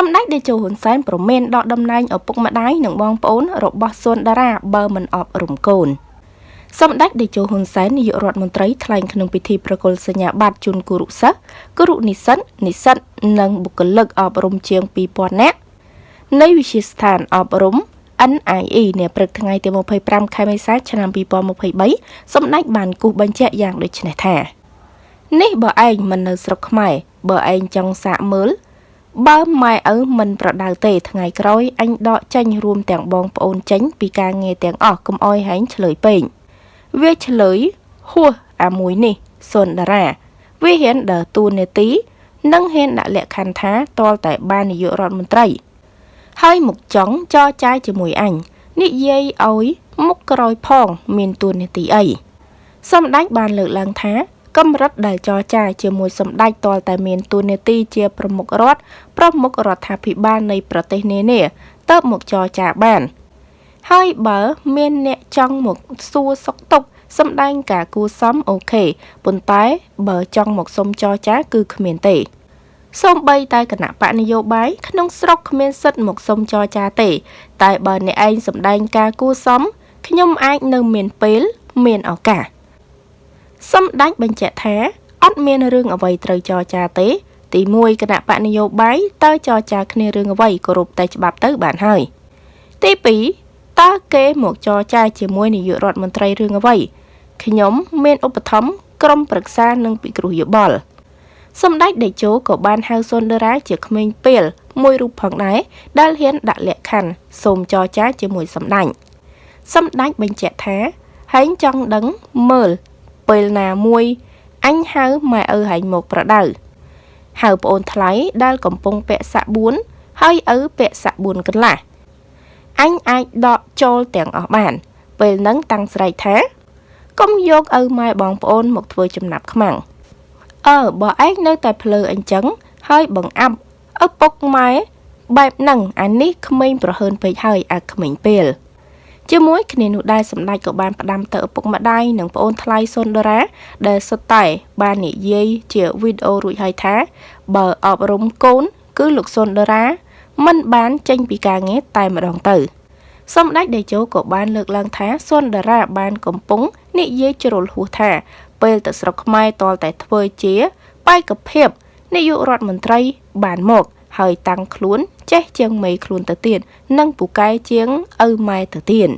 សម្ដេចតេជោហ៊ុនសែនប្រមានដកតំណែងឪពុកម្ដាយនិងបងប្អូនរបស់សុនដារាបើមិនអប់រំកូនសម្ដេចតេជោហ៊ុនសែននាយករដ្ឋមន្ត្រីថ្លែងក្នុងពិធីប្រគល់សញ្ញាបត្រជូនគរុសិស្សគរុនិស្សិតនិស្សិតនិងបុគ្គលិកអប់រំជាង2000នាក់នៃវិទ្យាស្ថានអប់រំ NIE នាព្រឹកថ្ងៃទី25ខែមេសាឆ្នាំ2023សម្ដេចបានគូសបញ្ជាក់យ៉ាងដូចនេះថានេះបើឯងមិននៅស្រុកខ្មែរបើឯងចង់សាកមើល បើម៉ែឪមិនប្រដៅទេថ្ងៃក្រោយអញដកចេញរួមទាំងបងប្អូនចេញពីការងារទាំងអស់កុំអោយហែងឆ្លើយពេកវាឆ្លើយហួសអាមួយនេះសុនដារា វាហ៊ានដើរតួនាទីនិងហ៊ានដាក់លក្ខខណ្ឌថាតលតែបាននាយករដ្ឋមន្ត្រី ហើយមុខចង់ចរចាយជាមួយអញនិយាយឲ្យមុខក្រោយផង មានតួនាទីអីសម្ដេចបានលើកឡើងថា កម្រិតដែលចរចាជាមួយសម្ដេចទាល់តែមានតួនាទីជាប្រមុខរដ្ឋប្រមុខរដ្ឋាភិបាលនៃប្រទេសនានាទៅមកចរចាបាន ហើយបើមានអ្នកចង់មកសួរសុខទុក្ខសម្ដែងការគួសមអូខេប៉ុន្តែបើចង់មកសុំចរចាគឺគ្មានទេសូម្បីតែគណៈបកនយោបាយក្នុងស្រុកគ្មានសិទ្ធិមកសុំចរចាទេ តែបើអ្នកឯងសម្ដែងការគួសមខ្ញុំអាចនៅមានពេល មានឱកាស សម្ដេចបញ្ជាក់ថាអត់មានរឿងអ្វីត្រូវចរចាទេ ទី1គណៈបកនយោបាយតើចរចាគ្នារឿងអ្វីគោរពតែច្បាប់ទៅបានហើយទី2តើគេមកចរចាជាមួយនាយករដ្ឋមន្ត្រីរឿងអ្វីខ្ញុំមានឧបត្ថម្ភក្រុមប្រឹក្សានិងពិគ្រោះយោបល់សម្ដេចតេជោក៏បានហៅសុនដរាជាក្មេងពេលមួយរូបផងដែរដែលហ៊ានដាក់លក្ខខណ្ឌសូមចរចាជាមួយសម្ដេចសម្ដេចបញ្ជាក់ថាហែងចង់ដឹងមើល ពេលណាមួយអញហៅម៉ែឪហែងមកប្រដៅហៅប្អូនថ្លៃដែលកំពុងពាក់សាក់4ហើយឪពាក់សាក់4កន្លះអញអាចដកចូលទាំងអស់បាន ពេលហ្នឹងតាំងស្រែកថាកុំយកឪម៉ែបងប្អូនមកធ្វើចំណាប់ខ្មាំងអើបើឯងនៅតែភ្លើអញ្ចឹងហើយបង្អាប់ឪពុកម៉ែបែបហ្នឹងអានេះក្មេងប្រហើនពេកហើយអាក្មេងពេល ជាមួយគ្នានោះដែរសម្ដេចក៏បានផ្ដាំទៅឪពុកម្ដាយនិងប្អូនថ្លៃសុនដរាដែលសុទ្ធតែបាននិយាយជាវីដេអូរួចហើយថា បើអប់រំកូន គឺលោកសុនដរាមិនបានចេញពីការងារតែម្ដងទៅសម្ដេចតេជោក៏បានលើកឡើងថាសុនដារាបានកំពុងនិយាយជ្រុលហួសថា ពេលទៅស្រុកខ្មែរតលតែធ្វើជាបែកភាពនាយករដ្ឋមន្ត្រីបានមក ហើយតាំងខ្លួនចេះជាងមេខ្លួនទៅទៀតនិងពូកែជាងឪម៉ែទៅទៀត